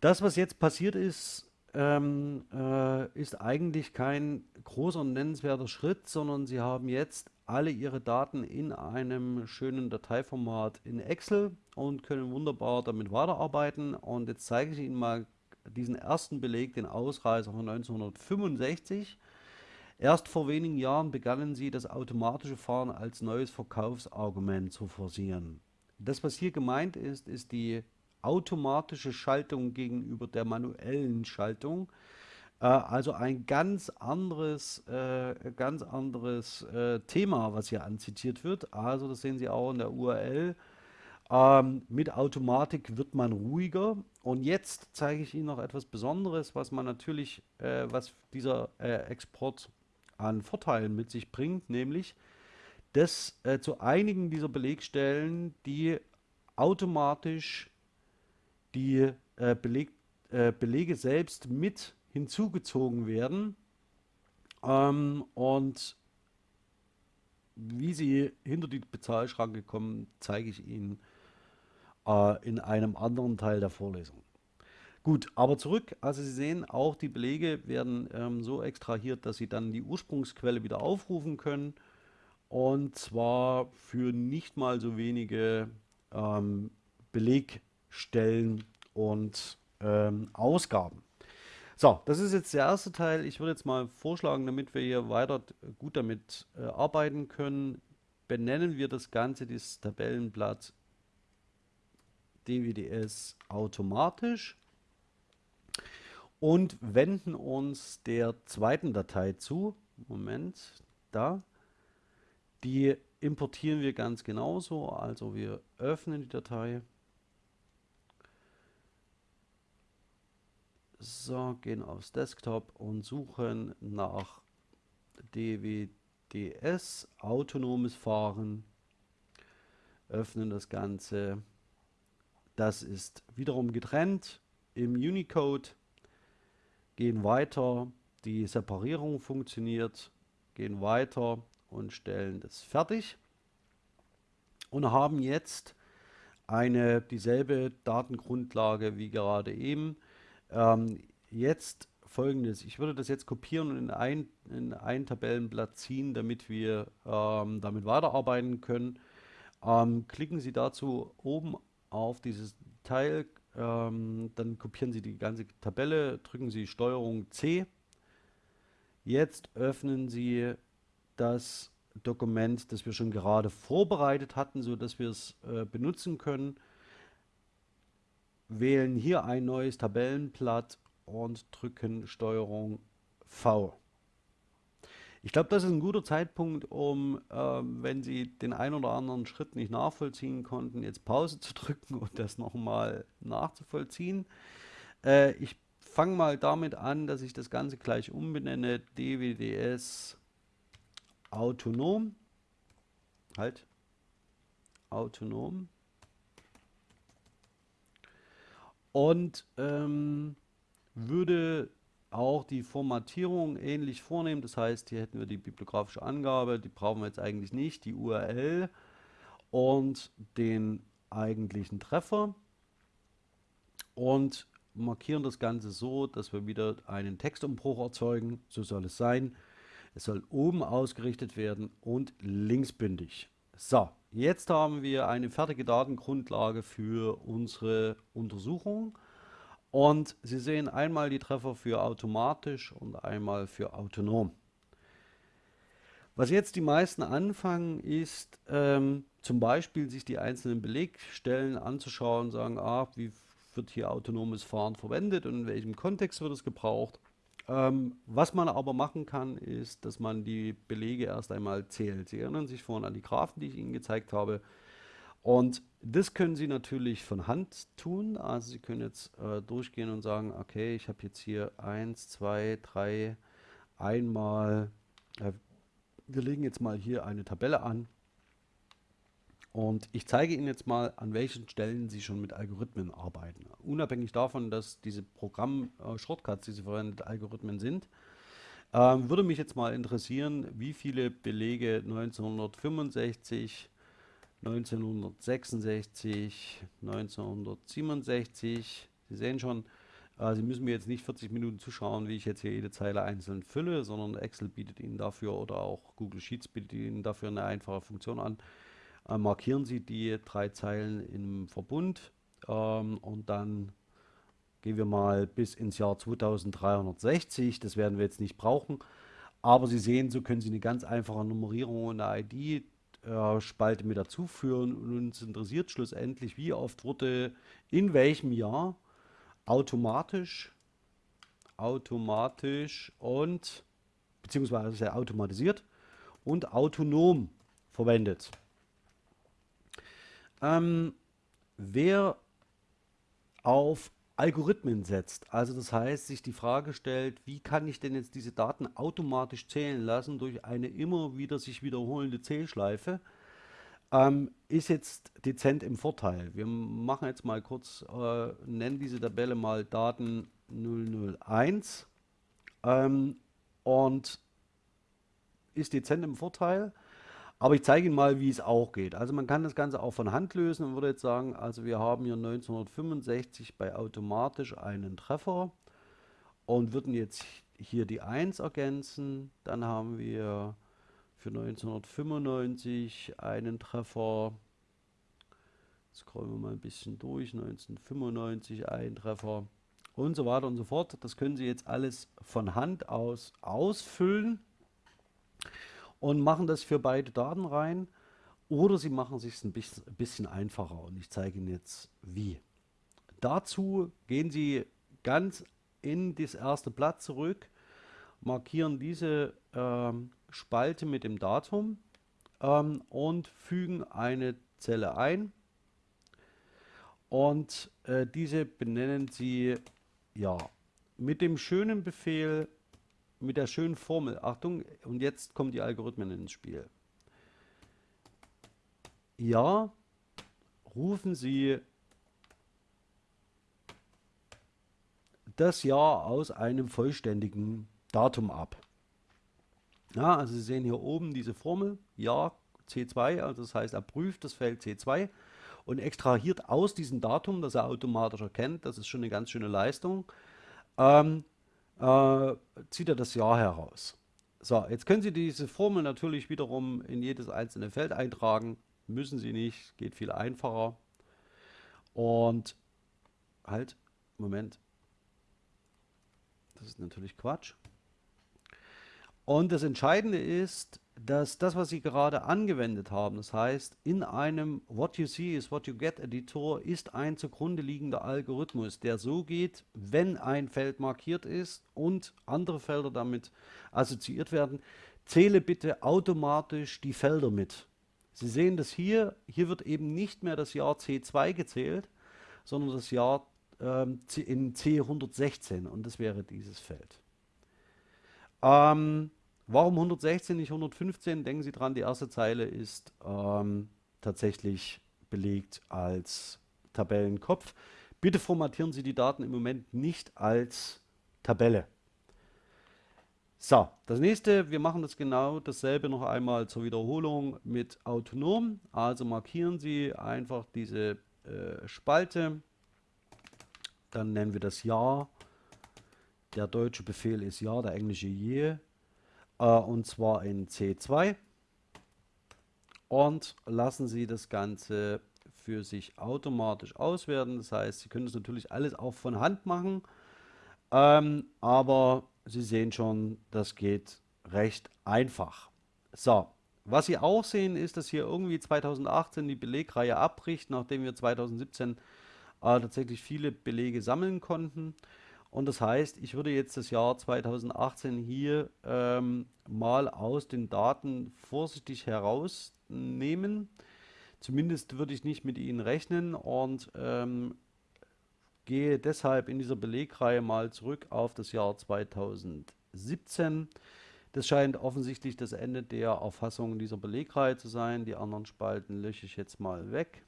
Das, was jetzt passiert ist, ähm, äh, ist eigentlich kein großer nennenswerter Schritt, sondern Sie haben jetzt alle Ihre Daten in einem schönen Dateiformat in Excel und können wunderbar damit weiterarbeiten. Und jetzt zeige ich Ihnen mal diesen ersten Beleg, den Ausreißer von 1965. Erst vor wenigen Jahren begannen sie, das automatische Fahren als neues Verkaufsargument zu forcieren. Das, was hier gemeint ist, ist die automatische Schaltung gegenüber der manuellen Schaltung. Äh, also ein ganz anderes, äh, ganz anderes äh, Thema, was hier anzitiert wird. Also das sehen Sie auch in der URL. Ähm, mit Automatik wird man ruhiger. Und jetzt zeige ich Ihnen noch etwas Besonderes, was man natürlich, äh, was dieser äh, Export an Vorteilen mit sich bringt, nämlich dass äh, zu einigen dieser Belegstellen die automatisch die äh, Beleg, äh, Belege selbst mit hinzugezogen werden ähm, und wie sie hinter die Bezahlschranke kommen, zeige ich Ihnen äh, in einem anderen Teil der Vorlesung. Gut, aber zurück, also Sie sehen, auch die Belege werden ähm, so extrahiert, dass Sie dann die Ursprungsquelle wieder aufrufen können. Und zwar für nicht mal so wenige ähm, Belegstellen und ähm, Ausgaben. So, das ist jetzt der erste Teil. Ich würde jetzt mal vorschlagen, damit wir hier weiter gut damit äh, arbeiten können, benennen wir das Ganze, dieses Tabellenblatt DWDS automatisch und wenden uns der zweiten Datei zu. Moment, da. Die importieren wir ganz genauso. Also wir öffnen die Datei. So, gehen aufs Desktop und suchen nach DWDS, autonomes Fahren. Öffnen das Ganze. Das ist wiederum getrennt im Unicode. Gehen weiter. Die Separierung funktioniert. Gehen weiter und stellen das fertig. Und haben jetzt eine dieselbe Datengrundlage wie gerade eben. Ähm, jetzt folgendes, ich würde das jetzt kopieren und in ein, in ein Tabellenblatt ziehen, damit wir ähm, damit weiterarbeiten können. Ähm, klicken Sie dazu oben auf dieses Teil, ähm, dann kopieren Sie die ganze Tabelle, drücken Sie STRG C. Jetzt öffnen Sie das Dokument, das wir schon gerade vorbereitet hatten, so dass wir es äh, benutzen können wählen hier ein neues Tabellenblatt und drücken Steuerung V. Ich glaube, das ist ein guter Zeitpunkt, um, ähm, wenn Sie den ein oder anderen Schritt nicht nachvollziehen konnten, jetzt Pause (laughs) zu drücken und das nochmal nachzuvollziehen. Äh, ich fange mal damit an, dass ich das Ganze gleich umbenenne. DWDS autonom. Halt. Autonom. und ähm, würde auch die Formatierung ähnlich vornehmen. Das heißt, hier hätten wir die bibliografische Angabe, die brauchen wir jetzt eigentlich nicht, die URL und den eigentlichen Treffer und markieren das Ganze so, dass wir wieder einen Textumbruch erzeugen. So soll es sein. Es soll oben ausgerichtet werden und linksbündig. So, Jetzt haben wir eine fertige Datengrundlage für unsere Untersuchung. Und Sie sehen einmal die Treffer für automatisch und einmal für autonom. Was jetzt die meisten anfangen, ist ähm, zum Beispiel sich die einzelnen Belegstellen anzuschauen, sagen, ah, wie wird hier autonomes Fahren verwendet und in welchem Kontext wird es gebraucht. Ähm, was man aber machen kann, ist, dass man die Belege erst einmal zählt. Sie erinnern sich vorhin an die Graphen, die ich Ihnen gezeigt habe. Und das können Sie natürlich von Hand tun. Also Sie können jetzt äh, durchgehen und sagen, okay, ich habe jetzt hier 1, 2, 3, einmal, äh, wir legen jetzt mal hier eine Tabelle an und ich zeige Ihnen jetzt mal, an welchen Stellen Sie schon mit Algorithmen arbeiten. Unabhängig davon, dass diese Programm-Shortcuts, die Sie verwendet, Algorithmen sind, ähm, würde mich jetzt mal interessieren, wie viele Belege 1965, 1966, 1967, Sie sehen schon, äh, Sie müssen mir jetzt nicht 40 Minuten zuschauen, wie ich jetzt hier jede Zeile einzeln fülle, sondern Excel bietet Ihnen dafür oder auch Google Sheets bietet Ihnen dafür eine einfache Funktion an äh, markieren Sie die drei Zeilen im Verbund ähm, und dann gehen wir mal bis ins Jahr 2360. Das werden wir jetzt nicht brauchen. Aber Sie sehen, so können Sie eine ganz einfache Nummerierung und eine ID-Spalte äh, mit dazu führen. Und uns interessiert schlussendlich, wie oft wurde in welchem Jahr automatisch, automatisch und beziehungsweise automatisiert und autonom verwendet. Ähm, wer auf Algorithmen setzt, also das heißt, sich die Frage stellt, wie kann ich denn jetzt diese Daten automatisch zählen lassen durch eine immer wieder sich wiederholende Zählschleife, ähm, ist jetzt dezent im Vorteil. Wir machen jetzt mal kurz, äh, nennen diese Tabelle mal Daten 001 ähm, und ist dezent im Vorteil. Aber ich zeige Ihnen mal, wie es auch geht. Also man kann das Ganze auch von Hand lösen und würde jetzt sagen, also wir haben hier 1965 bei automatisch einen Treffer und würden jetzt hier die 1 ergänzen. Dann haben wir für 1995 einen Treffer. Scrollen wir mal ein bisschen durch. 1995 ein Treffer. und so weiter und so fort. Das können Sie jetzt alles von Hand aus ausfüllen und machen das für beide Daten rein. Oder Sie machen es sich ein bisschen einfacher und ich zeige Ihnen jetzt wie. Dazu gehen Sie ganz in das erste Blatt zurück, markieren diese ähm, Spalte mit dem Datum ähm, und fügen eine Zelle ein. Und äh, diese benennen Sie ja mit dem schönen Befehl, mit der schönen Formel. Achtung, und jetzt kommen die Algorithmen ins Spiel. Ja, rufen Sie das Jahr aus einem vollständigen Datum ab. Ja, also Sie sehen hier oben diese Formel, Jahr C2, also das heißt, er prüft das Feld C2 und extrahiert aus diesem Datum, das er automatisch erkennt, das ist schon eine ganz schöne Leistung, ähm, äh, zieht er das Jahr heraus. So, jetzt können Sie diese Formel natürlich wiederum in jedes einzelne Feld eintragen. Müssen Sie nicht, geht viel einfacher. Und halt, Moment. Das ist natürlich Quatsch. Und das Entscheidende ist, dass das, was Sie gerade angewendet haben, das heißt, in einem What You See is What You Get Editor ist ein zugrunde liegender Algorithmus, der so geht, wenn ein Feld markiert ist und andere Felder damit assoziiert werden, zähle bitte automatisch die Felder mit. Sie sehen das hier, hier wird eben nicht mehr das Jahr C2 gezählt, sondern das Jahr ähm, in C116 und das wäre dieses Feld. Ähm, warum 116, nicht 115? Denken Sie dran, die erste Zeile ist ähm, tatsächlich belegt als Tabellenkopf. Bitte formatieren Sie die Daten im Moment nicht als Tabelle. So, das nächste, wir machen das genau dasselbe noch einmal zur Wiederholung mit autonom. Also markieren Sie einfach diese äh, Spalte, dann nennen wir das Jahr der deutsche Befehl ist ja, der englische je. Äh, und zwar in C2. Und lassen Sie das Ganze für sich automatisch auswerten. Das heißt, Sie können das natürlich alles auch von Hand machen. Ähm, aber Sie sehen schon, das geht recht einfach. So, was Sie auch sehen, ist, dass hier irgendwie 2018 die Belegreihe abbricht, nachdem wir 2017 äh, tatsächlich viele Belege sammeln konnten. Und das heißt, ich würde jetzt das Jahr 2018 hier ähm, mal aus den Daten vorsichtig herausnehmen. Zumindest würde ich nicht mit ihnen rechnen und ähm, gehe deshalb in dieser Belegreihe mal zurück auf das Jahr 2017. Das scheint offensichtlich das Ende der Erfassung dieser Belegreihe zu sein. Die anderen Spalten lösche ich jetzt mal weg.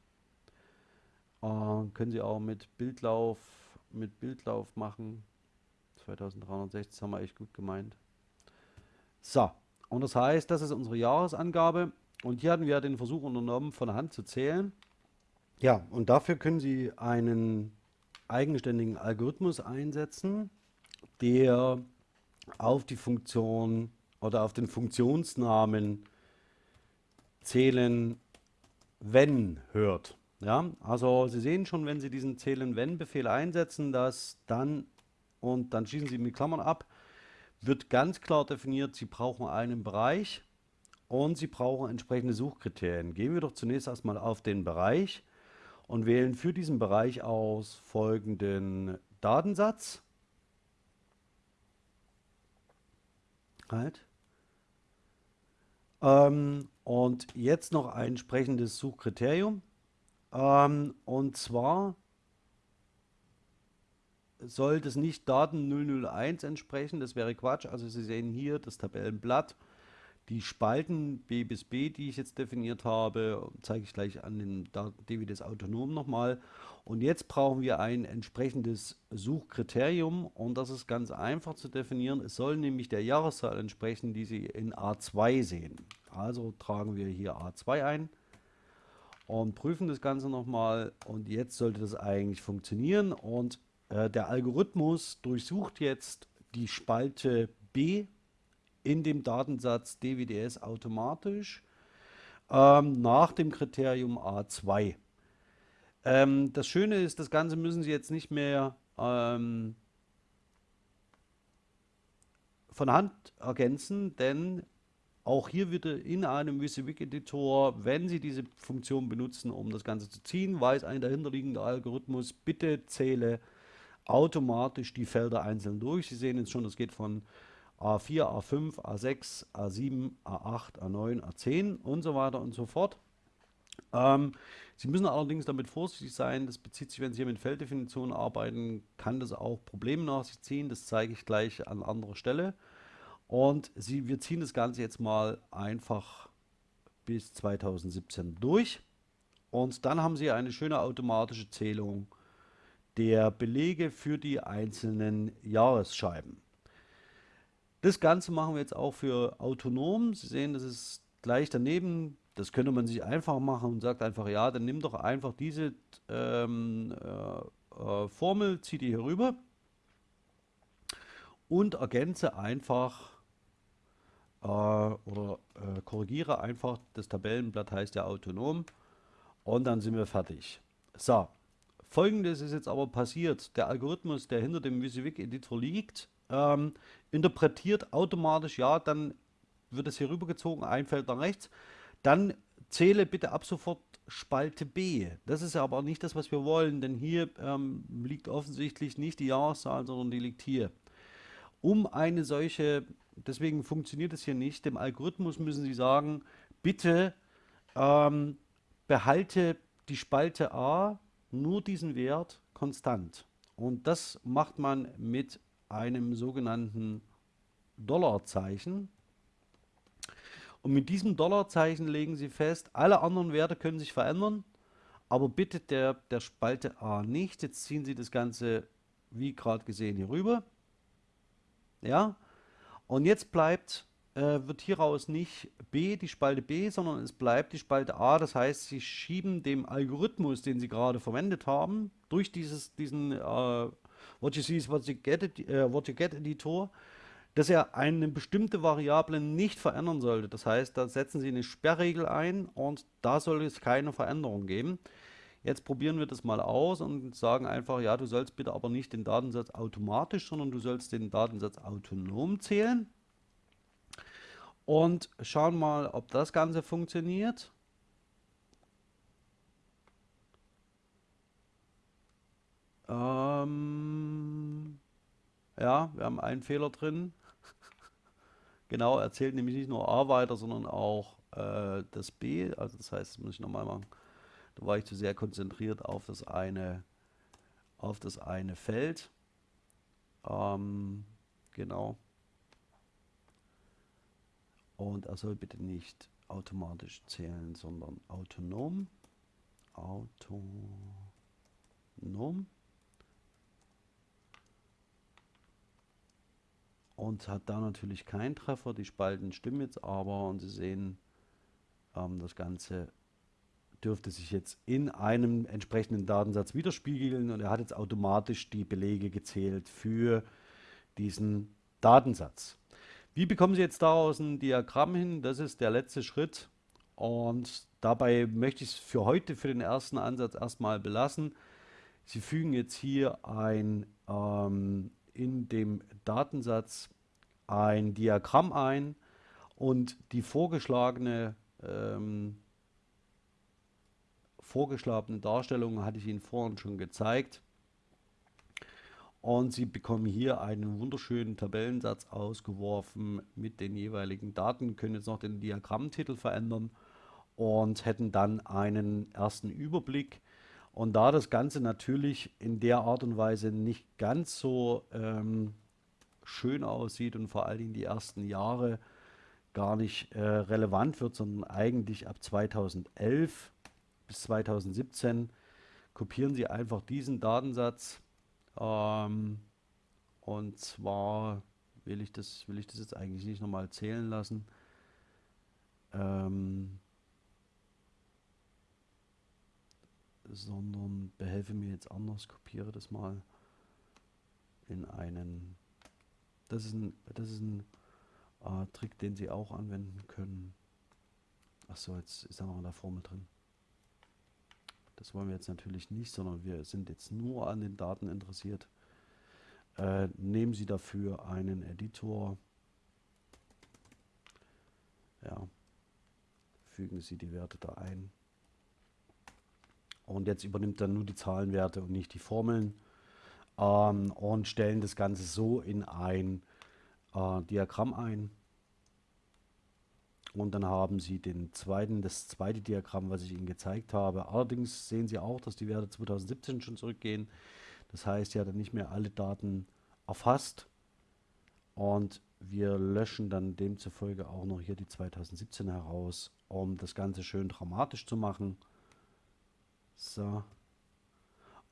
Äh, können Sie auch mit Bildlauf mit Bildlauf machen. 2360 haben wir echt gut gemeint. So, und das heißt, das ist unsere Jahresangabe. Und hier hatten wir den Versuch unternommen, von Hand zu zählen. Ja, und dafür können Sie einen eigenständigen Algorithmus einsetzen, der auf die Funktion oder auf den Funktionsnamen zählen, wenn hört. Ja, also Sie sehen schon, wenn Sie diesen Zählen-Wenn-Befehl einsetzen, dass dann und dann schließen Sie mit Klammern ab, wird ganz klar definiert, Sie brauchen einen Bereich und Sie brauchen entsprechende Suchkriterien. Gehen wir doch zunächst erstmal auf den Bereich und wählen für diesen Bereich aus folgenden Datensatz. Halt. Ähm, und jetzt noch ein entsprechendes Suchkriterium. Ähm, und zwar soll das nicht Daten 001 entsprechen, das wäre Quatsch. Also Sie sehen hier das Tabellenblatt, die Spalten B bis B, die ich jetzt definiert habe, zeige ich gleich an den DWDs Autonom nochmal. Und jetzt brauchen wir ein entsprechendes Suchkriterium und das ist ganz einfach zu definieren. Es soll nämlich der Jahreszahl entsprechen, die Sie in A2 sehen. Also tragen wir hier A2 ein und prüfen das Ganze nochmal und jetzt sollte das eigentlich funktionieren und äh, der Algorithmus durchsucht jetzt die Spalte B in dem Datensatz DWDS automatisch ähm, nach dem Kriterium A2. Ähm, das Schöne ist, das Ganze müssen Sie jetzt nicht mehr ähm, von Hand ergänzen, denn auch hier wieder in einem WYSIWYG-Editor, wenn Sie diese Funktion benutzen, um das Ganze zu ziehen, weiß ein dahinterliegender Algorithmus, bitte zähle automatisch die Felder einzeln durch. Sie sehen jetzt schon, das geht von A4, A5, A6, A7, A8, A9, A10 und so weiter und so fort. Ähm, Sie müssen allerdings damit vorsichtig sein, das bezieht sich, wenn Sie hier mit Felddefinitionen arbeiten, kann das auch Probleme nach sich ziehen, das zeige ich gleich an anderer Stelle. Und Sie, wir ziehen das Ganze jetzt mal einfach bis 2017 durch und dann haben Sie eine schöne automatische Zählung der Belege für die einzelnen Jahresscheiben. Das Ganze machen wir jetzt auch für autonom. Sie sehen, das ist gleich daneben. Das könnte man sich einfach machen und sagt einfach, ja, dann nimm doch einfach diese ähm, äh, äh, Formel, zieh die hier rüber und ergänze einfach äh, oder äh, korrigiere einfach, das Tabellenblatt heißt ja autonom und dann sind wir fertig. So, folgendes ist jetzt aber passiert. Der Algorithmus, der hinter dem WYSIWYG-Editor liegt, ähm, interpretiert automatisch, ja, dann wird es hier rübergezogen, ein Feld nach rechts. Dann zähle bitte ab sofort Spalte B. Das ist aber nicht das, was wir wollen, denn hier ähm, liegt offensichtlich nicht die Jahreszahl, sondern die liegt hier. Um eine solche, deswegen funktioniert es hier nicht, dem Algorithmus müssen Sie sagen, bitte ähm, behalte die Spalte A nur diesen Wert konstant. Und das macht man mit einem sogenannten Dollarzeichen. Und mit diesem Dollarzeichen legen Sie fest, alle anderen Werte können sich verändern, aber bitte der, der Spalte A nicht. Jetzt ziehen Sie das Ganze, wie gerade gesehen, hier rüber. Ja, und jetzt bleibt, äh, wird hieraus nicht B, die Spalte B, sondern es bleibt die Spalte A. Das heißt, Sie schieben dem Algorithmus, den Sie gerade verwendet haben, durch dieses, diesen äh, What you see is what you get, äh, what you get Editor, dass er eine bestimmte Variable nicht verändern sollte. Das heißt, da setzen Sie eine Sperrregel ein und da soll es keine Veränderung geben. Jetzt probieren wir das mal aus und sagen einfach, ja, du sollst bitte aber nicht den Datensatz automatisch, sondern du sollst den Datensatz autonom zählen. Und schauen mal, ob das Ganze funktioniert. Ähm, ja, wir haben einen Fehler drin. (laughs) genau, er zählt nämlich nicht nur A weiter, sondern auch äh, das B. Also das heißt, das muss ich nochmal machen. Da war ich zu sehr konzentriert auf das eine, auf das eine Feld. Ähm, genau. Und er soll bitte nicht automatisch zählen, sondern autonom. Autonom. und hat da natürlich keinen Treffer. Die Spalten stimmen jetzt aber und Sie sehen, ähm, das Ganze dürfte sich jetzt in einem entsprechenden Datensatz widerspiegeln und er hat jetzt automatisch die Belege gezählt für diesen Datensatz. Wie bekommen Sie jetzt daraus ein Diagramm hin? Das ist der letzte Schritt und dabei möchte ich es für heute, für den ersten Ansatz erstmal belassen. Sie fügen jetzt hier ein ähm, in dem Datensatz ein Diagramm ein und die vorgeschlagene, ähm, vorgeschlagene Darstellung hatte ich Ihnen vorhin schon gezeigt. Und Sie bekommen hier einen wunderschönen Tabellensatz ausgeworfen mit den jeweiligen Daten, können jetzt noch den Diagrammtitel verändern und hätten dann einen ersten Überblick und da das Ganze natürlich in der Art und Weise nicht ganz so ähm, schön aussieht und vor allen Dingen die ersten Jahre gar nicht äh, relevant wird, sondern eigentlich ab 2011 bis 2017 kopieren Sie einfach diesen Datensatz ähm, und zwar will ich das will ich das jetzt eigentlich nicht nochmal zählen lassen. Ähm, sondern behelfe mir jetzt anders, kopiere das mal in einen, das ist ein, das ist ein äh, Trick, den Sie auch anwenden können. Achso, jetzt ist er noch in der Formel drin. Das wollen wir jetzt natürlich nicht, sondern wir sind jetzt nur an den Daten interessiert. äh, nehmen Sie dafür einen Editor. Ja, fügen Sie die Werte da ein. Und jetzt übernimmt er nur die Zahlenwerte und nicht die Formeln ähm, und stellen das Ganze so in ein äh, Diagramm ein. Und dann haben Sie den zweiten, das zweite Diagramm, was ich Ihnen gezeigt habe. Allerdings sehen Sie auch, dass die Werte 2017 schon zurückgehen. Das heißt, ja dann nicht mehr alle Daten erfasst. Und wir löschen dann demzufolge auch noch hier die 2017 heraus, um das Ganze schön dramatisch zu machen. So.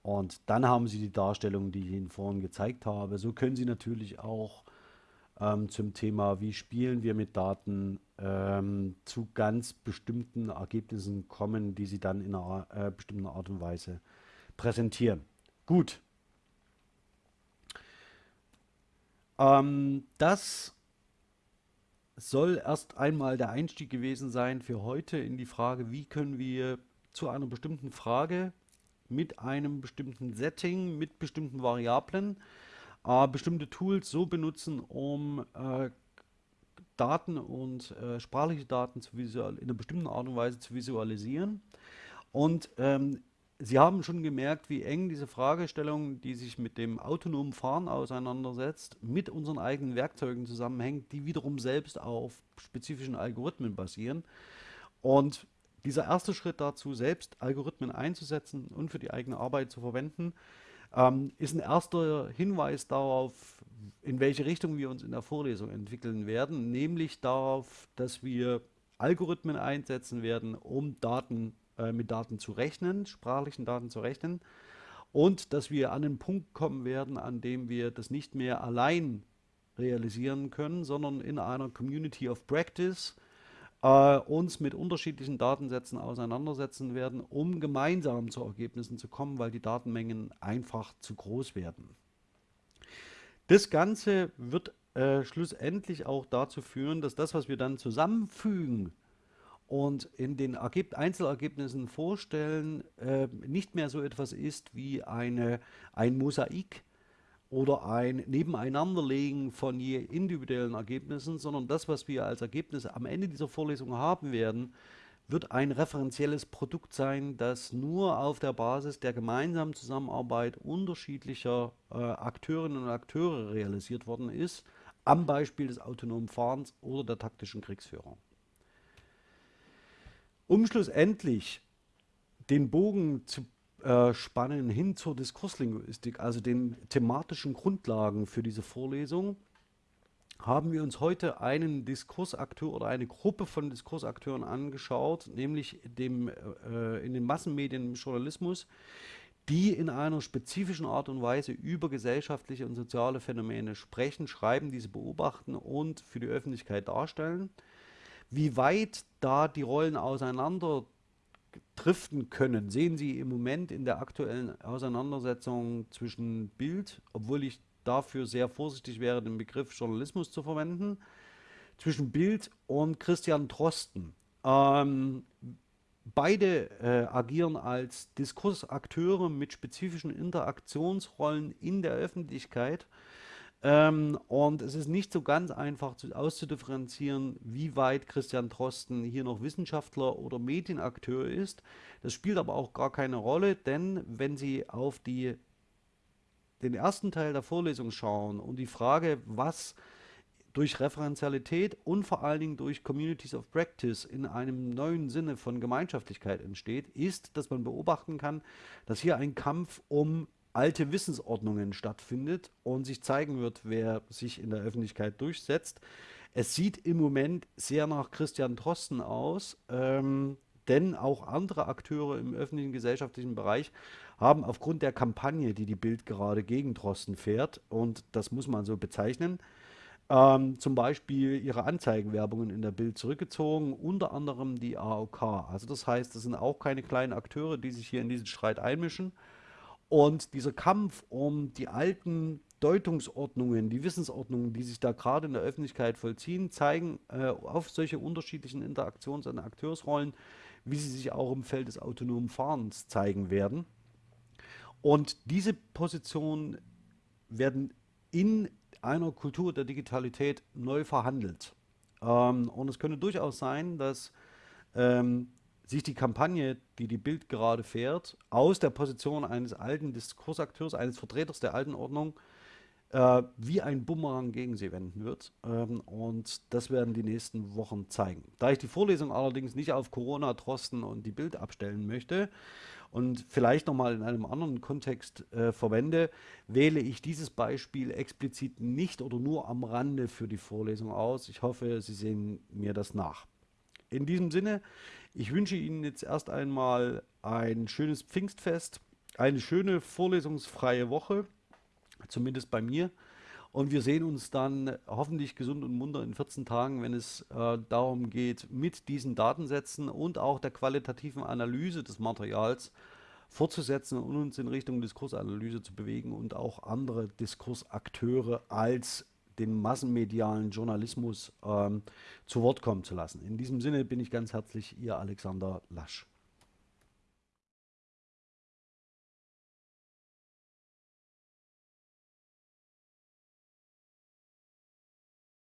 Und dann haben Sie die Darstellung, die ich Ihnen vorhin gezeigt habe. So können Sie natürlich auch ähm, zum Thema, wie spielen wir mit Daten, ähm, zu ganz bestimmten Ergebnissen kommen, die Sie dann in einer äh, bestimmten Art und Weise präsentieren. Gut. Ähm, das soll erst einmal der Einstieg gewesen sein für heute in die Frage, wie können wir zu einer bestimmten Frage mit einem bestimmten Setting, mit bestimmten Variablen, äh, bestimmte Tools so benutzen, um äh, Daten und äh, sprachliche Daten in einer bestimmten Art und Weise zu visualisieren. Und ähm, Sie haben schon gemerkt, wie eng diese Fragestellung, die sich mit dem autonomen Fahren auseinandersetzt, mit unseren eigenen Werkzeugen zusammenhängt, die wiederum selbst auf spezifischen Algorithmen basieren. Und dieser erste Schritt dazu, selbst Algorithmen einzusetzen und für die eigene Arbeit zu verwenden, ähm, ist ein erster Hinweis darauf, in welche Richtung wir uns in der Vorlesung entwickeln werden, nämlich darauf, dass wir Algorithmen einsetzen werden, um Daten äh, mit Daten zu rechnen, sprachlichen Daten zu rechnen und dass wir an den Punkt kommen werden, an dem wir das nicht mehr allein realisieren können, sondern in einer Community of Practice äh, uns mit unterschiedlichen Datensätzen auseinandersetzen werden, um gemeinsam zu Ergebnissen zu kommen, weil die Datenmengen einfach zu groß werden. Das Ganze wird äh, schlussendlich auch dazu führen, dass das, was wir dann zusammenfügen, und in den Ergeb Einzelergebnissen vorstellen, äh, nicht mehr so etwas ist wie eine, ein Mosaik oder ein Nebeneinanderlegen von je individuellen Ergebnissen, sondern das, was wir als Ergebnis am Ende dieser Vorlesung haben werden, wird ein referenzielles Produkt sein, das nur auf der Basis der gemeinsamen Zusammenarbeit unterschiedlicher äh, Akteurinnen und Akteure realisiert worden ist, am Beispiel des autonomen Fahrens oder der taktischen Kriegsführung. Um schlussendlich den Bogen zu äh, spannen hin zur Diskurslinguistik, also den thematischen Grundlagen für diese Vorlesung, haben wir uns heute einen Diskursakteur oder eine Gruppe von Diskursakteuren angeschaut, nämlich dem, äh, in den Massenmedien im Journalismus, die in einer spezifischen Art und Weise über gesellschaftliche und soziale Phänomene sprechen, schreiben, diese beobachten und für die Öffentlichkeit darstellen. Wie weit da die Rollen auseinander driften können, sehen Sie im Moment in der aktuellen Auseinandersetzung zwischen Bild, obwohl ich dafür sehr vorsichtig wäre, den Begriff Journalismus zu verwenden, zwischen Bild und Christian Drosten. Ähm, beide äh, agieren als Diskursakteure mit spezifischen Interaktionsrollen in der Öffentlichkeit ähm, und es ist nicht so ganz einfach zu, auszudifferenzieren, wie weit Christian Drosten hier noch Wissenschaftler oder Medienakteur ist. Das spielt aber auch gar keine Rolle, denn wenn Sie auf die, den ersten Teil der Vorlesung schauen und die Frage, was durch Referenzialität und vor allen Dingen durch Communities of Practice in einem neuen Sinne von Gemeinschaftlichkeit entsteht, ist, dass man beobachten kann, dass hier ein Kampf um alte Wissensordnungen stattfindet und sich zeigen wird, wer sich in der Öffentlichkeit durchsetzt. Es sieht im Moment sehr nach Christian Drosten aus, ähm, denn auch andere Akteure im öffentlichen gesellschaftlichen Bereich haben aufgrund der Kampagne, die die Bild gerade gegen Drosten fährt, und das muss man so bezeichnen, ähm, zum Beispiel ihre Anzeigenwerbungen in der Bild zurückgezogen, unter anderem die AOK. Also das heißt, das sind auch keine kleinen Akteure, die sich hier in diesen Streit einmischen, und dieser Kampf um die alten Deutungsordnungen, die Wissensordnungen, die sich da gerade in der Öffentlichkeit vollziehen, zeigen äh, auf solche unterschiedlichen Interaktions- und Akteursrollen, wie sie sich auch im Feld des autonomen Fahrens zeigen werden. Und diese Positionen werden in einer Kultur der Digitalität neu verhandelt. Ähm, und es könnte durchaus sein, dass ähm, sich die Kampagne, die die Bild gerade fährt, aus der Position eines alten Diskursakteurs, eines Vertreters der alten Ordnung, äh, wie ein Bumerang gegen sie wenden wird. Ähm, und das werden die nächsten Wochen zeigen. Da ich die Vorlesung allerdings nicht auf Corona, Trosten und die Bild abstellen möchte und vielleicht nochmal in einem anderen Kontext äh, verwende, wähle ich dieses Beispiel explizit nicht oder nur am Rande für die Vorlesung aus. Ich hoffe, Sie sehen mir das nach. In diesem Sinne, ich wünsche Ihnen jetzt erst einmal ein schönes Pfingstfest, eine schöne vorlesungsfreie Woche zumindest bei mir. Und wir sehen uns dann hoffentlich gesund und munter in 14 Tagen, wenn es äh, darum geht, mit diesen Datensätzen und auch der qualitativen Analyse des Materials fortzusetzen und uns in Richtung Diskursanalyse zu bewegen und auch andere Diskursakteure als den massenmedialen Journalismus ähm, zu Wort kommen zu lassen. In diesem Sinne bin ich ganz herzlich Ihr Alexander Lasch.